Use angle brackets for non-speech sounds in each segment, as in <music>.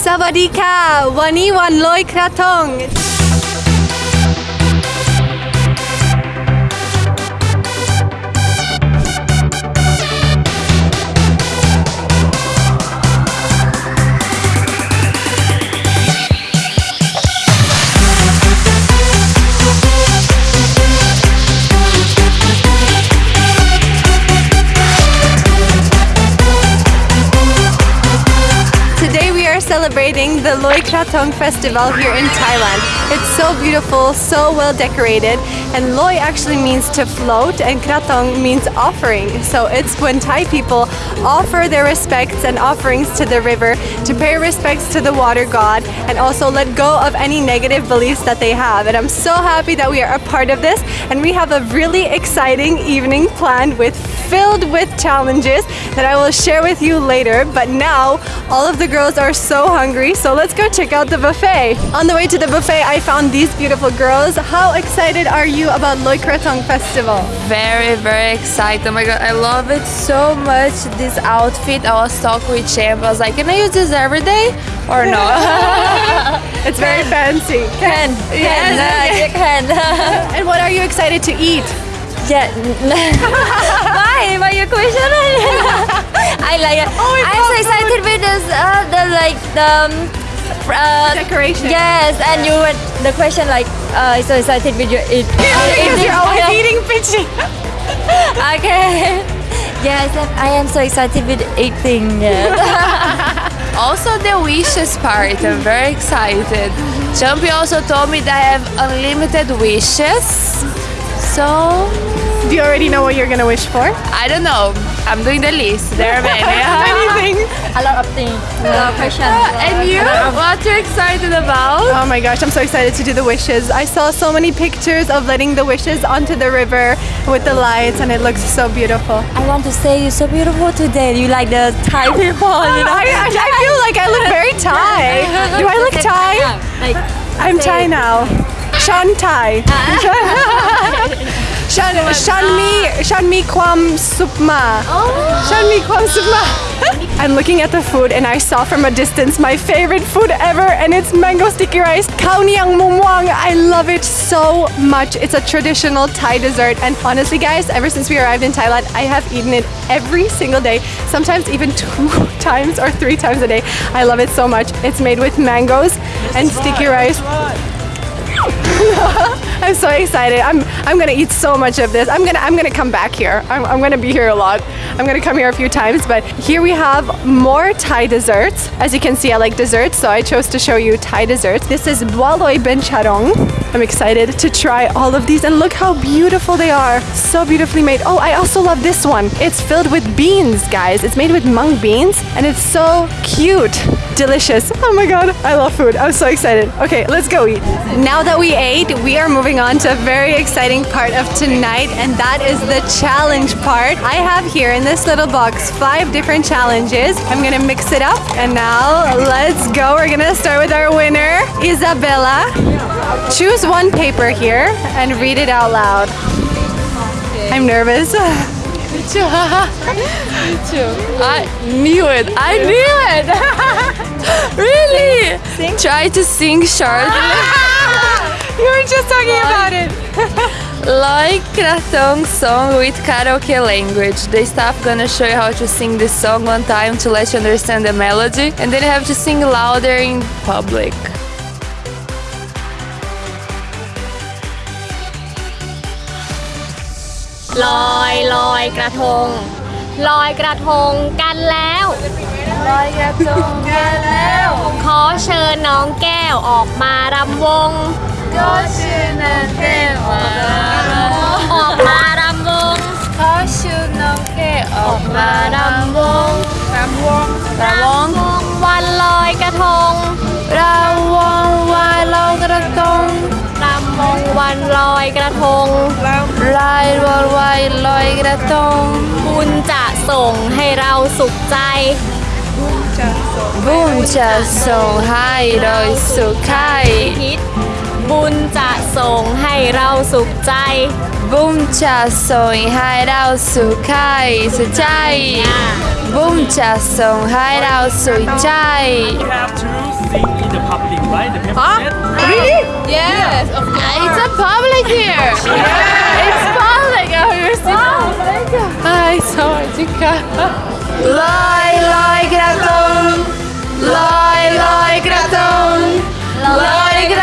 สวัสดีค่ะ วันนี้วันลอยกระทง celebrating the Loy Krathong festival here in Thailand. It's so beautiful, so well decorated, and Loy actually means to float and Krathong means offering. So it's when Thai people offer their respects and offerings to the river to pay respects to the water god and also let go of any negative beliefs that they have. And I'm so happy that we are a part of this and we have a really exciting evening planned with filled with challenges that I will share with you later. But now all of the girls are so hungry, so let's go check out the buffet. On the way to the buffet, I found these beautiful girls. How excited are you about Loy Krathong Festival? Very, very excited. Oh my god, I love it so much. This outfit, I was talking with Champ. I was like, can I use this every day or <laughs> no? It's very fancy. can. Yes, Can. You can. And what are you excited to eat? Yeah. Why? Why you question? <laughs> I like it. Oh, I'm so excited with this, uh, the like the. Um, uh, Decoration. Yes, and you went the question like, uh, so excited with your eat. <laughs> Because you're always eating pichi. <laughs> Okay. Yes, I am so excited with eating. Yes. also the wishes part, I'm very excited. Champy also told me that I have unlimited wishes. So Do you already know what you're gonna wish for? I don't know. I'm doing the list. There are many. <laughs> things, A lot of things. A lot of questions. And you? What are you're excited about? Oh my gosh, I'm so excited to do the wishes. I saw so many pictures of letting the wishes onto the river with the lights, and it looks so beautiful. I want to say you're so beautiful today. You like the Thai people, you know? I, I, I feel like I look very Thai. <laughs> Do I look Thai? I'm Thai now. Shan Thai. Shan, <laughs> Shan mi, Shan mi kwam supma. Shan mi kwam supma. <laughs> I'm looking at the food and I saw from a distance my favorite food ever and it's mango sticky rice. Khao niang mumwang. I love it so much. It's a traditional Thai dessert and honestly guys, ever since we arrived in Thailand, I have eaten it every single day, sometimes even <laughs> two times or three times a day. I love it so much. It's made with mangoes and sticky rice. <laughs> I'm so excited. I'm I'm gonna eat so much of this. I'm gonna I'm gonna come back here. I'm, I'm gonna be here a lot. I'm gonna come here a few times. But here we have more Thai desserts. As you can see, I like desserts, so I chose to show you Thai desserts. This is Boaloy Bencharong. I'm excited to try all of these and look how beautiful they are. So beautifully made. Oh, I also love this one. It's filled with beans, guys. It's made with mung beans and it's so cute. Delicious. Oh my god, I love food. I'm so excited. Okay, let's go eat. Now that we ate, we are moving on to a very exciting part of tonight, and that is the challenge part. I have here in this little box five different challenges. I'm gonna mix it up, and now let's go. We're gonna start with our winner, Isabella. Choose one paper here and read it out loud. I'm nervous. <laughs> I knew it. I knew it. <laughs> really? Try to sing short. <laughs> you were just talking about it. like Krathong song with karaoke language. The staff gonna show you how to sing this song one time to let you understand the melody, and then you have to sing louder in public. ลอยลอยกระทง ลอยกระทงกันแล้ว ลอยกระทงกันแล้ว ขอเชิญน้องแก้วออกมารำวง ก็ชื่อนันเต้มาออกมารำวง ขอชื่อน้องแก้ออกมารำ อยกระทงลายวอลวายลอยกระทง บุญจะส่งให้เราสุขใจ บุญจะส่งให้เราสุขใจคิดบุญจะส่งให้เราสุขใจ บุญจะส่งให้เราสุขใจสุขใจ บุญจะส่งให้เราสุขใจ public, right? The huh? Really? Yes, of course. It's a public here. <laughs> yeah. It's public. Oh, you're still public. Hi, Sawadika. Lai lai graton. Lai lai graton. Lai graton.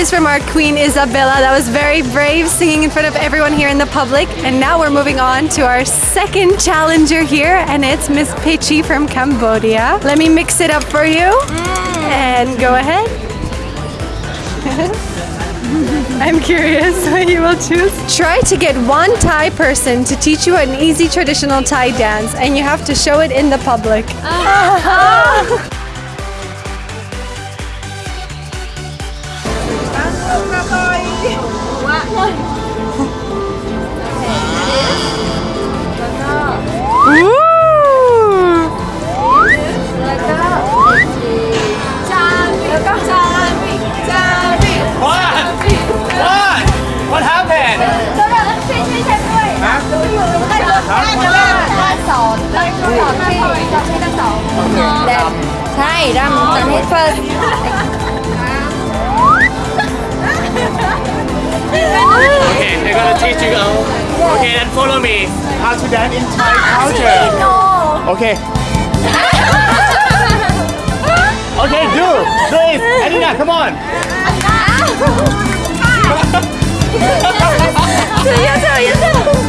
Voice from our queen Isabella. That was very brave singing in front of everyone here in the public. And now we're moving on to our second challenger here, and it's Miss Pichi from Cambodia. Let me mix it up for you. And go ahead. <laughs> I'm curious what you will choose. Try to get one Thai person to teach you an easy traditional Thai dance, and you have to show it in the public. Ooh. Ah. What? <laughs> <laughs> ơi Hey, Ram, done it first. Gonna teach you. uh, Okay, then follow me. How to dance in Thai culture. Okay. <laughs> Okay, do. Do it. Adina, come on. <laughs> <laughs> ไม่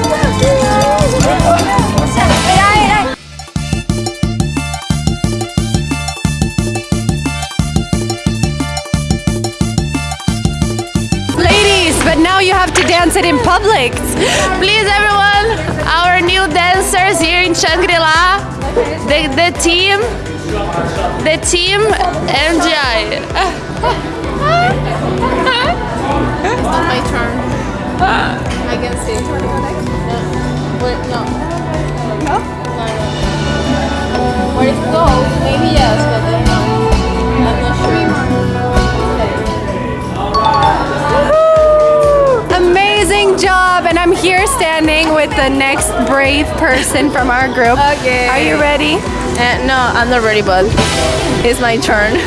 in Shangri-La, the, the team, the team MGI. my turn. I can see. With the next brave person from our group. Okay. Are you ready? Uh, no, I'm not ready, but it's my turn. <laughs>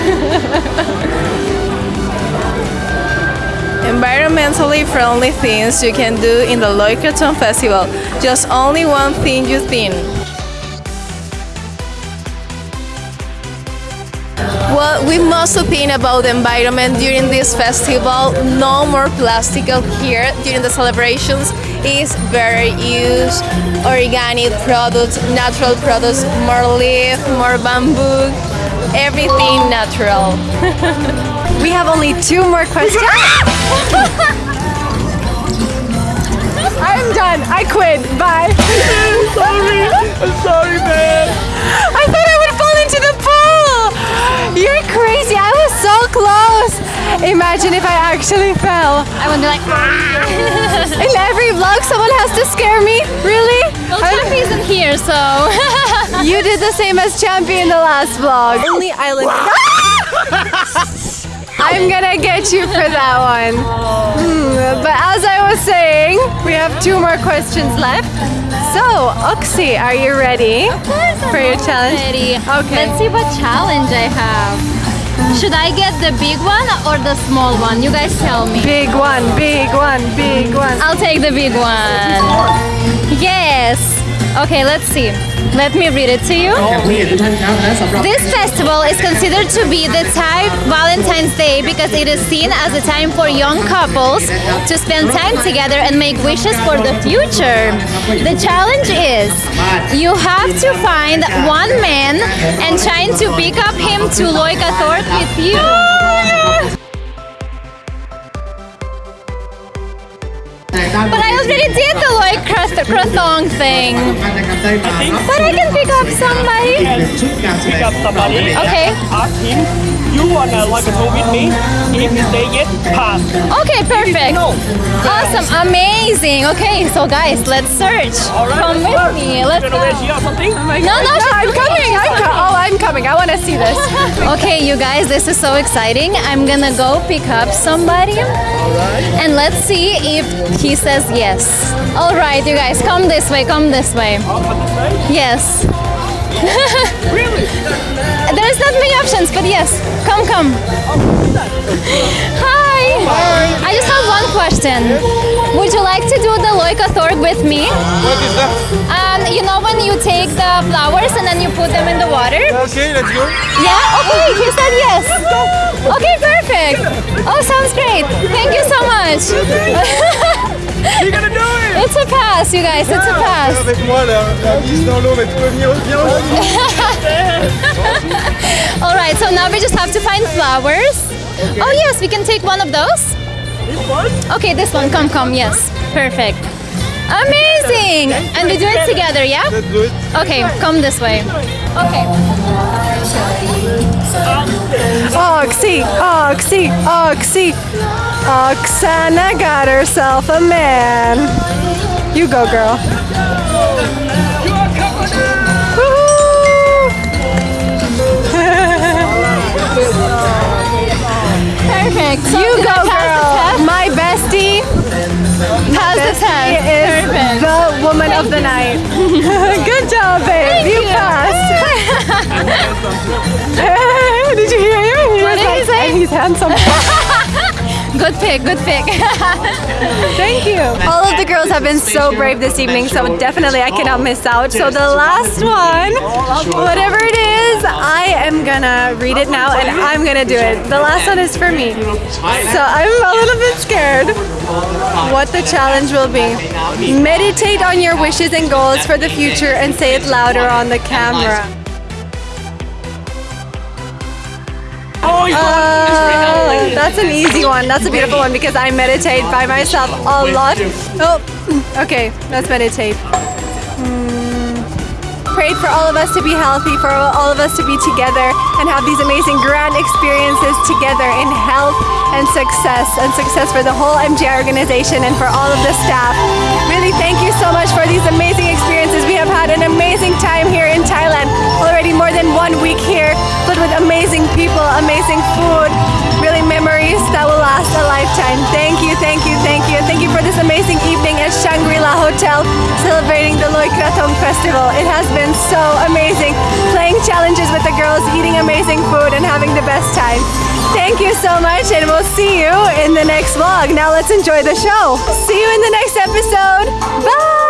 Environmentally friendly things you can do in the Loy Krathong Festival. Just only one thing you think. Well, we must think about the environment during this festival. No more plastic out here during the celebrations. Is better use organic products, natural products, more leaf, more bamboo, everything natural. <laughs> We have only two more questions. <laughs> I'm done. I quit. Bye. I'm Sorry. I'm sorry, man. I thought I would fall into the pool. You're crazy. I was so close. Imagine if I actually fell. I would be like, <laughs> In every vlog, someone has to scare me. Really? well, Champy isn't here, so. <laughs> You did the same as Champy in the last vlog. Only island. <laughs> I'm gonna get you for that one. Hmm, but as I was saying, we have two more questions left. So, Oxy, are you ready for your challenge? Ready. Okay. Let's see what challenge I have. Should I get the big one or the small one? You guys tell me. Big one, big one, big one. I'll take the big one. Yes. Okay, let's see. Let me read it to you. Oh, this festival is considered to be the Thai Valentine's Day because it is seen as a time for young couples to spend time together and make wishes for the future. The challenge is you have to find one man and trying to pick up him to Loy Krathong with you. But I already did the Loy Krathong thing. But I can pick up somebody. Pick up somebody. Okay. Ask him you wanna like a tour with me? If you say yes, pass. Okay, perfect. No. Awesome, amazing. Okay, so guys, let's search. Alright, Come let's with go. me. Let's go. gonna wait here or something? Oh no, no, No, I'm coming. I'm co- oh, I'm coming. I want to see this. <laughs> Okay, you guys, this is so exciting. I'm gonna go pick up somebody. And let's see if he says yes. All right, you guys, come this way, come this way. Yes. <laughs> Really? There's not many options, but yes, come, come. Hi. Hi. I just have one question. Would you like to do the Loy Krathong with me? What is that? Um, you know when you take the flowers and then you put them in the water? Okay, let's go. Yeah, okay, he said yes. Okay, perfect. Oh, sounds great. Thank you so much. You're gonna do it! It's a pass, you guys, it's a pass. avec moi la, la mise dans l'eau, mais tu peux venir viens aussi. <laughs> All right, so now we just have to find flowers. Oh, yes, we can take one of those. This one? Okay, this one, come, come, yes. Perfect. Amazing! And we do it together, yeah? Let's do it. Okay, come this way. Okay. Oxy, Oxy, Oxy. Oksana got herself a man. You go, girl. Perfect. So You go, I pass the girl. My bestie Pass the test. is Perfect. the woman of the night. <laughs> Good job, babe. Thank you, you. passed. <laughs> <laughs> did you hear him? He What was did he like, say? And he's handsome. Good pick, good pick. <laughs> Thank you. All of the girls have been so brave this evening, so definitely I cannot miss out. So the last one, whatever it is, I am gonna read it now and I'm gonna do it. The last one is for me. So I'm a little bit scared what the challenge will be. Meditate on your wishes and goals for the future and say it louder on the camera. Oh, Uh, that's an easy one. That's a beautiful one because I meditate by myself a lot. Oh, okay, let's meditate. Prayed for all of us to be healthy, for all of us to be together and have these amazing grand experiences together in health and success, and success for the whole MGI organization and for all of the staff. Really, thank you so much for these amazing experiences. We have had an amazing time here in Thailand. Already more than one week here, filled with amazing people, amazing food, really memories that will last a lifetime. Thank you, thank you, thank you. Thank you for this amazing evening at Shangri-La Hotel celebrating the Loy Krathong Festival. It has been so amazing playing challenges with the girls, eating amazing food and having the best time. Thank you so much and we'll see you in the next vlog. Now let's enjoy the show. See you in the next episode. Bye!